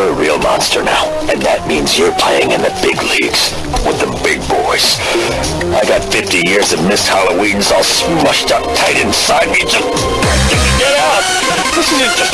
You're a real monster now, and that means you're playing in the big leagues with the big boys. I got 50 years of missed Halloweens all smushed up tight inside me just get out. This isn't just